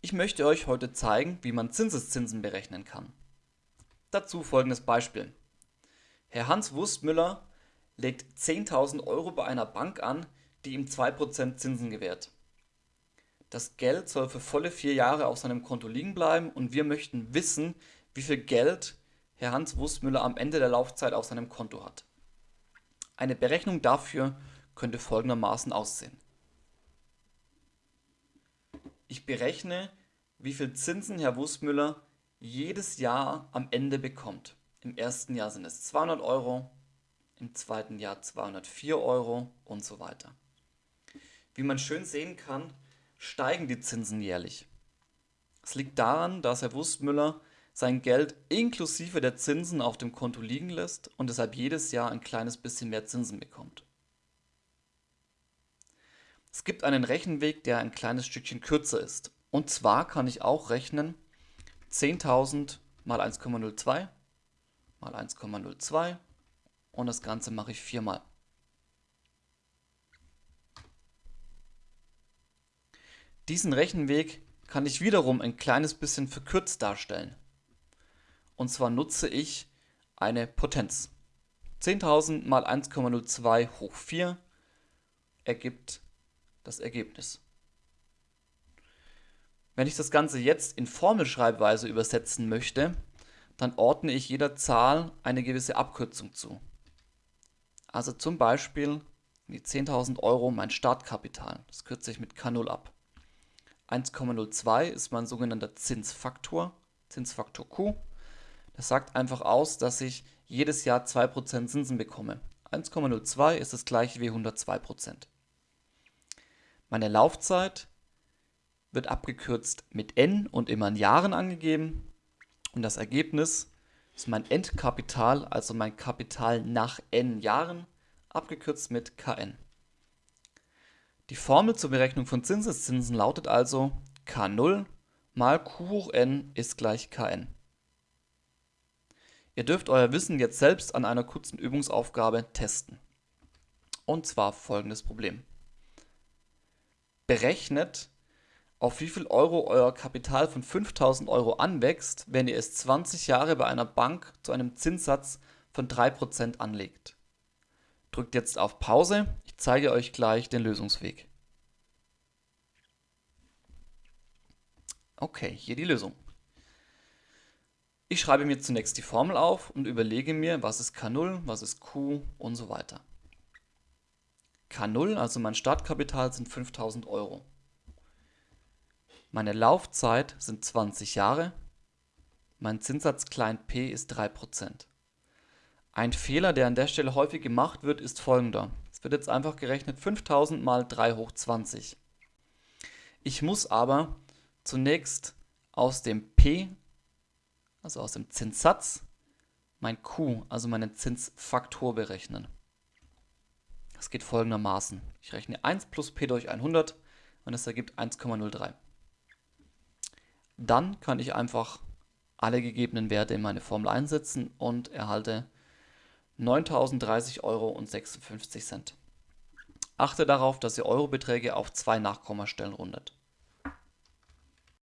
Ich möchte euch heute zeigen, wie man Zinseszinsen berechnen kann. Dazu folgendes Beispiel. Herr Hans Wurstmüller legt 10.000 Euro bei einer Bank an, die ihm 2% Zinsen gewährt. Das Geld soll für volle vier Jahre auf seinem Konto liegen bleiben und wir möchten wissen, wie viel Geld Herr Hans Wurstmüller am Ende der Laufzeit auf seinem Konto hat. Eine Berechnung dafür könnte folgendermaßen aussehen. Ich berechne, wie viel Zinsen Herr Wurstmüller jedes Jahr am Ende bekommt. Im ersten Jahr sind es 200 Euro, im zweiten Jahr 204 Euro und so weiter. Wie man schön sehen kann, steigen die Zinsen jährlich. Es liegt daran, dass Herr Wurstmüller sein Geld inklusive der Zinsen auf dem Konto liegen lässt und deshalb jedes Jahr ein kleines bisschen mehr Zinsen bekommt. Es gibt einen Rechenweg, der ein kleines Stückchen kürzer ist. Und zwar kann ich auch rechnen 10.000 mal 1,02 mal 1,02 und das Ganze mache ich viermal. Diesen Rechenweg kann ich wiederum ein kleines bisschen verkürzt darstellen. Und zwar nutze ich eine Potenz. 10.000 mal 1,02 hoch 4 ergibt das Ergebnis. Wenn ich das Ganze jetzt in Formelschreibweise übersetzen möchte, dann ordne ich jeder Zahl eine gewisse Abkürzung zu. Also zum Beispiel die 10.000 Euro mein Startkapital. Das kürze ich mit K0 ab. 1,02 ist mein sogenannter Zinsfaktor, Zinsfaktor Q. Das sagt einfach aus, dass ich jedes Jahr 2% Zinsen bekomme. 1,02 ist das gleiche wie 102%. Meine Laufzeit wird abgekürzt mit n und immer in Jahren angegeben. Und das Ergebnis ist mein Endkapital, also mein Kapital nach n Jahren, abgekürzt mit kn. Die Formel zur Berechnung von Zinseszinsen lautet also k0 mal q hoch n ist gleich kn. Ihr dürft euer Wissen jetzt selbst an einer kurzen Übungsaufgabe testen. Und zwar folgendes Problem. Berechnet, auf wie viel Euro euer Kapital von 5000 Euro anwächst, wenn ihr es 20 Jahre bei einer Bank zu einem Zinssatz von 3% anlegt. Drückt jetzt auf Pause, ich zeige euch gleich den Lösungsweg. Okay, hier die Lösung. Ich schreibe mir zunächst die Formel auf und überlege mir, was ist K0, was ist Q und so weiter. K0, also mein Startkapital, sind 5000 Euro. Meine Laufzeit sind 20 Jahre. Mein Zinssatz klein p ist 3%. Ein Fehler, der an der Stelle häufig gemacht wird, ist folgender. Es wird jetzt einfach gerechnet 5000 mal 3 hoch 20. Ich muss aber zunächst aus dem p also aus dem Zinssatz, mein Q, also meinen Zinsfaktor berechnen. Das geht folgendermaßen. Ich rechne 1 plus p durch 100 und das ergibt 1,03. Dann kann ich einfach alle gegebenen Werte in meine Formel einsetzen und erhalte 9.030 Euro und 56 Cent. Achte darauf, dass ihr Eurobeträge auf zwei Nachkommastellen rundet.